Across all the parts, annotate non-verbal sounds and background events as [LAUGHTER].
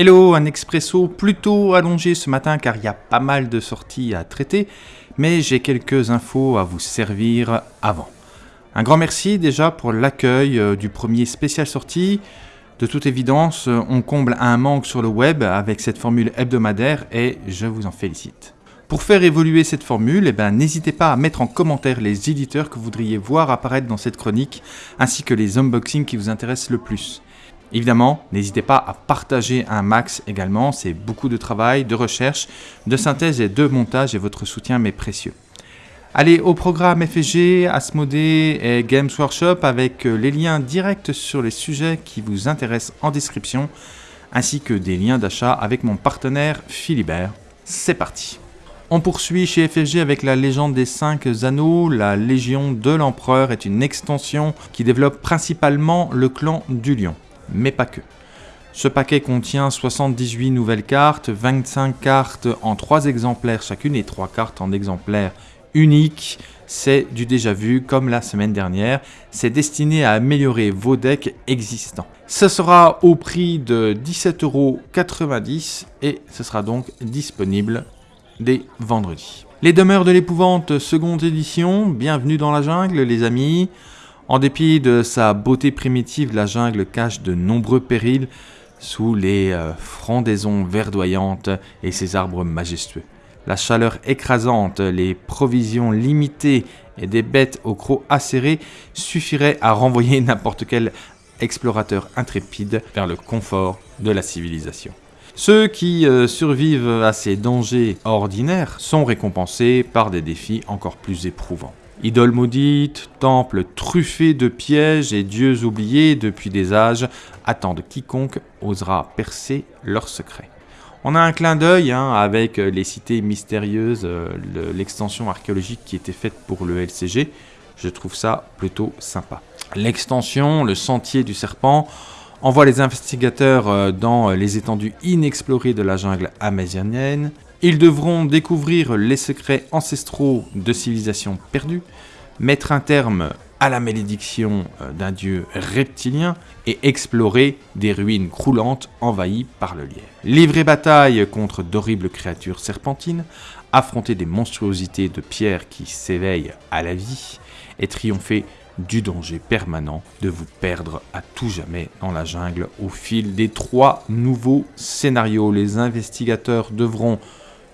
Hello, un expresso plutôt allongé ce matin car il y a pas mal de sorties à traiter, mais j'ai quelques infos à vous servir avant. Un grand merci déjà pour l'accueil euh, du premier spécial sortie. De toute évidence, euh, on comble un manque sur le web avec cette formule hebdomadaire et je vous en félicite. Pour faire évoluer cette formule, eh ben, n'hésitez pas à mettre en commentaire les éditeurs que vous voudriez voir apparaître dans cette chronique, ainsi que les unboxings qui vous intéressent le plus. Évidemment, n'hésitez pas à partager un max également, c'est beaucoup de travail, de recherche, de synthèse et de montage et votre soutien m'est précieux. Allez, au programme FG, Asmodee et Games Workshop avec euh, les liens directs sur les sujets qui vous intéressent en description, ainsi que des liens d'achat avec mon partenaire Philibert. C'est parti on poursuit chez FFG avec la légende des 5 anneaux. La Légion de l'Empereur est une extension qui développe principalement le clan du Lion mais pas que. Ce paquet contient 78 nouvelles cartes, 25 cartes en 3 exemplaires chacune et 3 cartes en exemplaires uniques. C'est du déjà vu comme la semaine dernière. C'est destiné à améliorer vos decks existants. Ce sera au prix de 17,90€ et ce sera donc disponible dès vendredi. Les demeures de l'épouvante seconde édition, bienvenue dans la jungle les amis. En dépit de sa beauté primitive, la jungle cache de nombreux périls sous les euh, frondaisons verdoyantes et ses arbres majestueux. La chaleur écrasante, les provisions limitées et des bêtes au croc acéré suffiraient à renvoyer [LAUGHS] n'importe quel explorateur intrépide vers le confort de la civilisation. Ceux qui euh, survivent à ces dangers ordinaires sont récompensés par des défis encore plus éprouvants. Idoles maudites, temples truffés de pièges et dieux oubliés depuis des âges attendent quiconque osera percer leurs secrets. On a un clin d'œil hein, avec les cités mystérieuses, euh, l'extension archéologique qui était faite pour le LCG. Je trouve ça plutôt sympa. L'extension, le sentier du serpent, envoie les investigateurs euh, dans les étendues inexplorées de la jungle amazonienne. Ils devront découvrir les secrets ancestraux de civilisations perdues, mettre un terme à la malédiction euh, d'un dieu reptilien et explorer des ruines croulantes envahies par le lierre. Livrer bataille contre d'horribles créatures serpentines, affronter des monstruosités de pierre qui s'éveillent à la vie et triompher du danger permanent de vous perdre à tout jamais dans la jungle au fil des trois nouveaux scénarios. Les investigateurs devront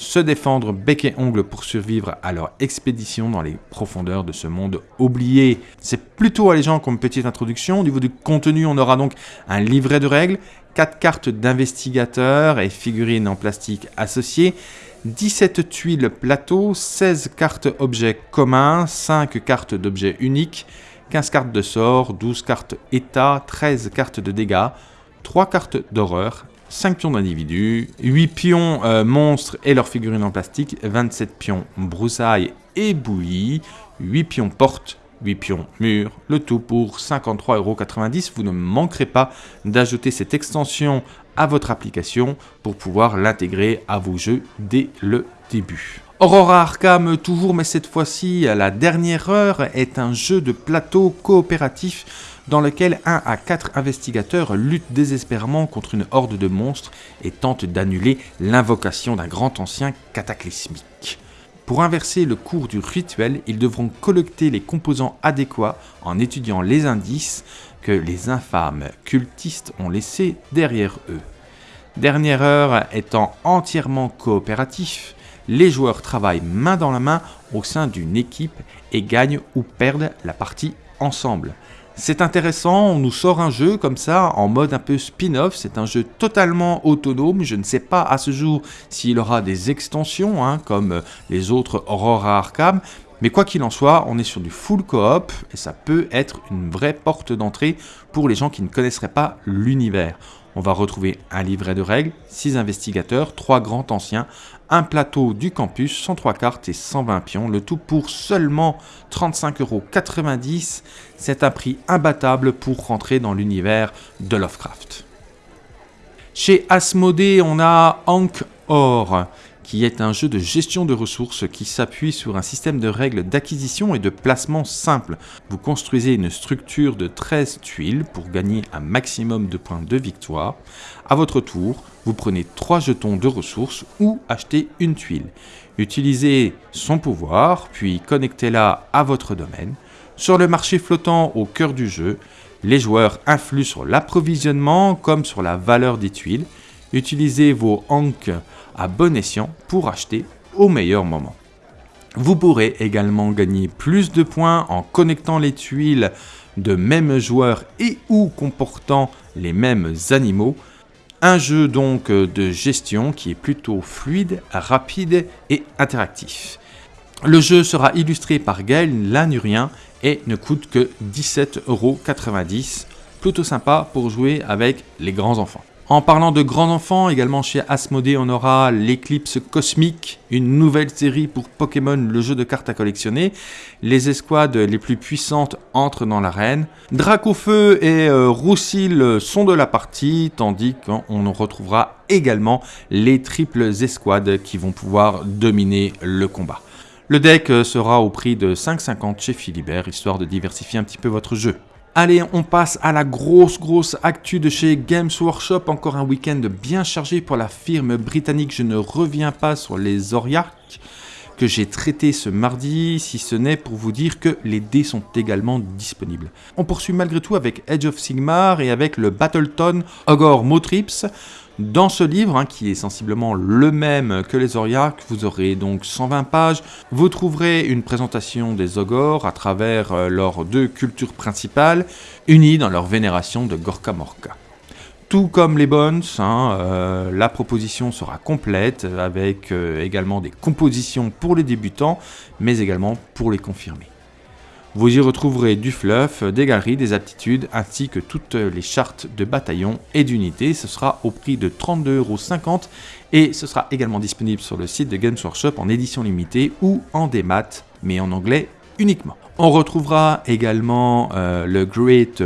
se défendre bec et ongle pour survivre à leur expédition dans les profondeurs de ce monde oublié. C'est plutôt allégeant comme petite introduction. Au niveau du contenu, on aura donc un livret de règles, 4 cartes d'investigateurs et figurines en plastique associées, 17 tuiles plateau, 16 cartes objets communs, 5 cartes d'objets uniques, 15 cartes de sort, 12 cartes état, 13 cartes de dégâts, 3 cartes d'horreur, 5 pions d'individus, 8 pions euh, monstres et leurs figurines en plastique, 27 pions broussailles et bouillies, 8 pions portes, 8 pions murs, le tout pour 53,90€. Vous ne manquerez pas d'ajouter cette extension à votre application pour pouvoir l'intégrer à vos jeux dès le début. Aurora Arkham toujours, mais cette fois-ci, la dernière heure est un jeu de plateau coopératif dans lequel un à quatre investigateurs luttent désespérément contre une horde de monstres et tentent d'annuler l'invocation d'un grand ancien cataclysmique. Pour inverser le cours du rituel, ils devront collecter les composants adéquats en étudiant les indices que les infâmes cultistes ont laissés derrière eux. Dernière heure étant entièrement coopératif, les joueurs travaillent main dans la main au sein d'une équipe et gagnent ou perdent la partie ensemble. C'est intéressant, on nous sort un jeu comme ça en mode un peu spin-off, c'est un jeu totalement autonome, je ne sais pas à ce jour s'il aura des extensions hein, comme les autres Aurora Arkham, mais quoi qu'il en soit, on est sur du full coop et ça peut être une vraie porte d'entrée pour les gens qui ne connaisseraient pas l'univers. On va retrouver un livret de règles, 6 investigateurs, 3 grands anciens, un plateau du campus, 103 cartes et 120 pions, le tout pour seulement 35,90€. C'est un prix imbattable pour rentrer dans l'univers de Lovecraft. Chez Asmodée, on a Ankh Or, qui est un jeu de gestion de ressources qui s'appuie sur un système de règles d'acquisition et de placement simple. Vous construisez une structure de 13 tuiles pour gagner un maximum de points de victoire. À votre tour, vous prenez 3 jetons de ressources ou achetez une tuile. Utilisez son pouvoir, puis connectez-la à votre domaine. Sur le marché flottant au cœur du jeu, les joueurs influent sur l'approvisionnement comme sur la valeur des tuiles. Utilisez vos hanks à bon escient pour acheter au meilleur moment. Vous pourrez également gagner plus de points en connectant les tuiles de mêmes joueurs et ou comportant les mêmes animaux. Un jeu donc de gestion qui est plutôt fluide, rapide et interactif. Le jeu sera illustré par Gaël Lanurien et ne coûte que 17,90€. Plutôt sympa pour jouer avec les grands enfants. En parlant de grands enfants, également chez Asmodée, on aura l'Eclipse Cosmique, une nouvelle série pour Pokémon, le jeu de cartes à collectionner. Les escouades les plus puissantes entrent dans l'arène. Dracofeu et euh, Roussil sont de la partie, tandis qu'on retrouvera également les triples escouades qui vont pouvoir dominer le combat. Le deck euh, sera au prix de 5,50 chez Philibert, histoire de diversifier un petit peu votre jeu. Allez, on passe à la grosse grosse actu de chez Games Workshop. Encore un week-end bien chargé pour la firme britannique. Je ne reviens pas sur les Oriarques que j'ai traités ce mardi, si ce n'est pour vous dire que les dés sont également disponibles. On poursuit malgré tout avec Edge of Sigmar et avec le Battleton Ogre Motrips. Dans ce livre, hein, qui est sensiblement le même que les Oriarques, vous aurez donc 120 pages. Vous trouverez une présentation des Ogors à travers euh, leurs deux cultures principales, unies dans leur vénération de Gorka Morka. Tout comme les Bones, hein, euh, la proposition sera complète avec euh, également des compositions pour les débutants, mais également pour les confirmés. Vous y retrouverez du fluff, des galeries, des aptitudes, ainsi que toutes les chartes de bataillons et d'unités. Ce sera au prix de 32,50€ et ce sera également disponible sur le site de Games Workshop en édition limitée ou en démat, mais en anglais uniquement. On retrouvera également euh, le Great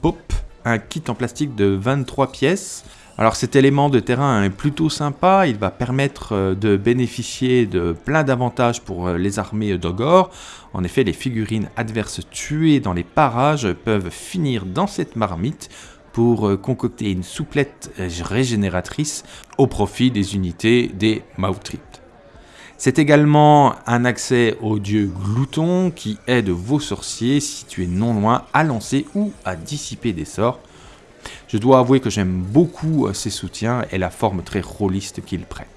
Pop, un kit en plastique de 23 pièces alors cet élément de terrain est plutôt sympa, il va permettre euh, de bénéficier de plein d'avantages pour euh, les armées d'Ogor. En effet, les figurines adverses tuées dans les parages peuvent finir dans cette marmite pour euh, concocter une souplette régénératrice au profit des unités des Mautrip. C'est également un accès au dieu Glouton qui aide vos sorciers situés non loin à lancer ou à dissiper des sorts. Je dois avouer que j'aime beaucoup ses euh, soutiens et la forme très rôliste qu'il prête.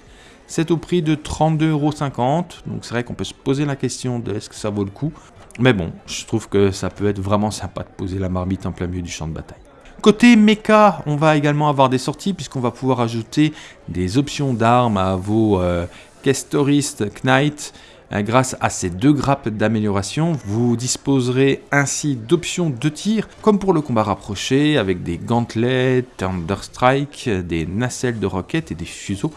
C'est au prix de 32,50€, donc c'est vrai qu'on peut se poser la question de est-ce que ça vaut le coup. Mais bon, je trouve que ça peut être vraiment sympa de poser la marmite en plein milieu du champ de bataille. Côté mecha, on va également avoir des sorties puisqu'on va pouvoir ajouter des options d'armes à vos euh, Kestoristes Knight grâce à ces deux grappes d'amélioration, vous disposerez ainsi d'options de tir, comme pour le combat rapproché, avec des gantelets, Thunderstrike, des nacelles de roquettes et des fuseaux,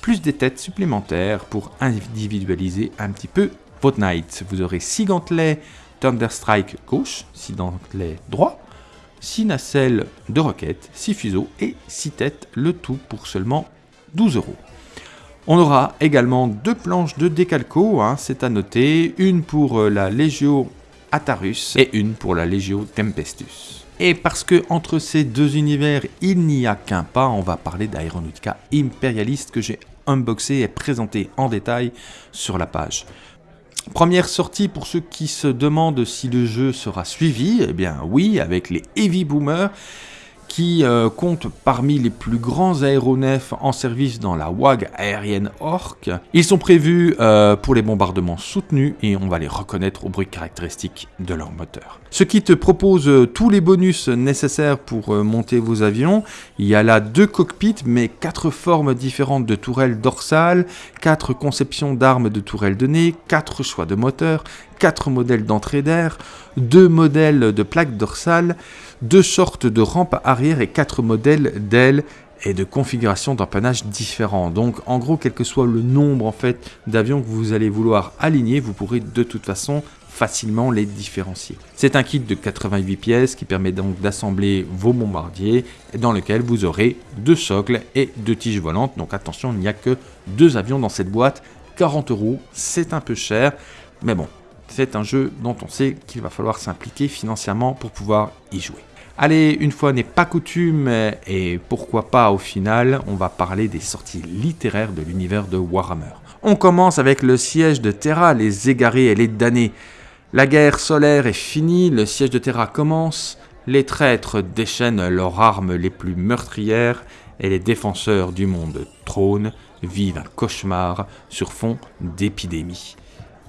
plus des têtes supplémentaires pour individualiser un petit peu votre knight. Vous aurez 6 gantelets Thunderstrike gauche, 6 gantelets droit, 6 nacelles de roquettes, 6 fuseaux et 6 têtes, le tout pour seulement 12 euros. On aura également deux planches de décalco, hein, c'est à noter, une pour euh, la Legio Atarus et une pour la Legio Tempestus. Et parce que entre ces deux univers, il n'y a qu'un pas, on va parler d'Aeronautica Imperialiste que j'ai unboxé et présenté en détail sur la page. Première sortie pour ceux qui se demandent si le jeu sera suivi, eh bien oui, avec les Heavy Boomers qui euh, compte parmi les plus grands aéronefs en service dans la WAG aérienne Orc. Ils sont prévus euh, pour les bombardements soutenus et on va les reconnaître au bruit caractéristique de leur moteur. Ce kit propose euh, tous les bonus nécessaires pour monter vos avions. Il y a là deux cockpits mais quatre formes différentes de tourelles dorsales, quatre conceptions d'armes de tourelles de nez, quatre choix de moteur, quatre modèles d'entrée d'air, deux modèles de plaques dorsales, deux sortes de rampes arrière et quatre modèles d'ailes et de configurations d'empannage différents. Donc en gros, quel que soit le nombre en fait d'avions que vous allez vouloir aligner, vous pourrez de toute façon facilement les différencier. C'est un kit de 88 pièces qui permet donc d'assembler vos bombardiers dans lequel vous aurez deux socles et deux tiges volantes. Donc attention, il n'y a que deux avions dans cette boîte. 40 euros, c'est un peu cher, mais bon, c'est un jeu dont on sait qu'il va falloir s'impliquer financièrement pour pouvoir y jouer. Allez, une fois n'est pas coutume, et pourquoi pas au final, on va parler des sorties littéraires de l'univers de Warhammer. On commence avec le siège de Terra, les égarés et les damnés. La guerre solaire est finie, le siège de Terra commence, les traîtres déchaînent leurs armes les plus meurtrières, et les défenseurs du monde trône vivent un cauchemar sur fond d'épidémie.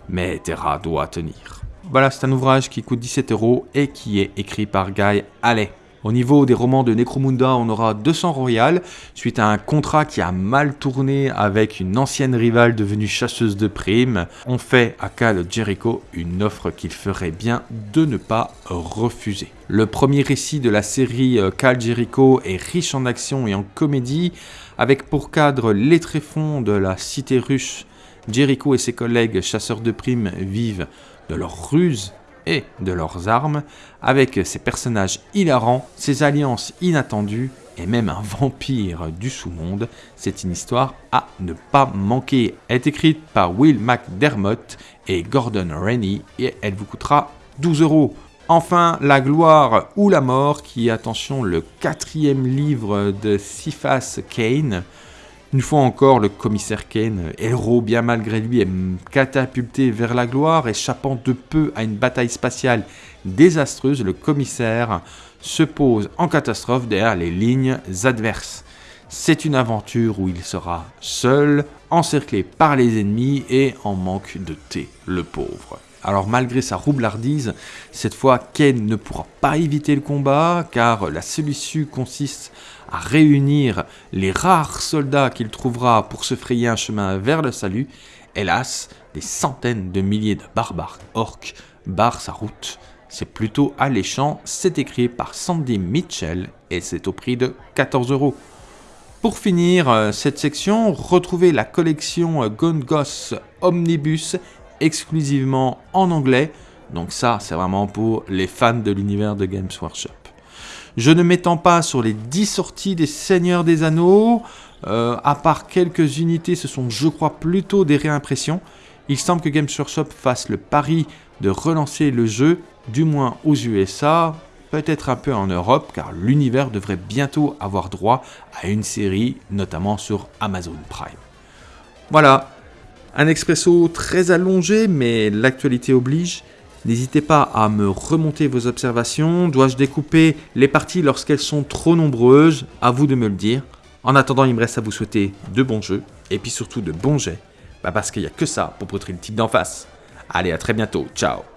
Mais Terra doit tenir. Voilà, c'est un ouvrage qui coûte 17 euros et qui est écrit par Guy Allais. Au niveau des romans de Necromunda, on aura 200 royales, suite à un contrat qui a mal tourné avec une ancienne rivale devenue chasseuse de primes. On fait à Cal Jericho une offre qu'il ferait bien de ne pas refuser. Le premier récit de la série Cal euh, Jericho est riche en action et en comédie, avec pour cadre les tréfonds de la cité russe. Jericho et ses collègues chasseurs de primes vivent de leurs ruses et de leurs armes, avec ses personnages hilarants, ses alliances inattendues et même un vampire du sous-monde. C'est une histoire à ne pas manquer. Elle est écrite par Will McDermott et Gordon Rennie et elle vous coûtera 12 euros. Enfin, La gloire ou la mort, qui est, attention, le quatrième livre de Cephas Kane, une fois encore, le commissaire Kane, héros bien malgré lui, est catapulté vers la gloire, échappant de peu à une bataille spatiale désastreuse, le commissaire se pose en catastrophe derrière les lignes adverses. C'est une aventure où il sera seul, encerclé par les ennemis et en manque de thé, le pauvre. Alors malgré sa roublardise, cette fois Ken ne pourra pas éviter le combat car la seule issue consiste réunir les rares soldats qu'il trouvera pour se frayer un chemin vers le salut, hélas, des centaines de milliers de barbares orques barrent sa route. C'est plutôt alléchant, c'est écrit par Sandy Mitchell et c'est au prix de 14 euros. Pour finir euh, cette section, retrouvez la collection Gongos Omnibus exclusivement en anglais. Donc ça, c'est vraiment pour les fans de l'univers de Games Workshop. Je ne m'étends pas sur les 10 sorties des Seigneurs des Anneaux. Euh, à part quelques unités, ce sont, je crois, plutôt des réimpressions. Il semble que Games Workshop fasse le pari de relancer le jeu, du moins aux USA, peut-être un peu en Europe, car l'univers devrait bientôt avoir droit à une série, notamment sur Amazon Prime. Voilà, un expresso très allongé, mais l'actualité oblige. N'hésitez pas à me remonter vos observations. Dois-je découper les parties lorsqu'elles sont trop nombreuses? À vous de me le dire. En attendant, il me reste à vous souhaiter de bons jeux et puis surtout de bons jets. Bah parce qu'il n'y a que ça pour poutrer le type d'en face. Allez, à très bientôt. Ciao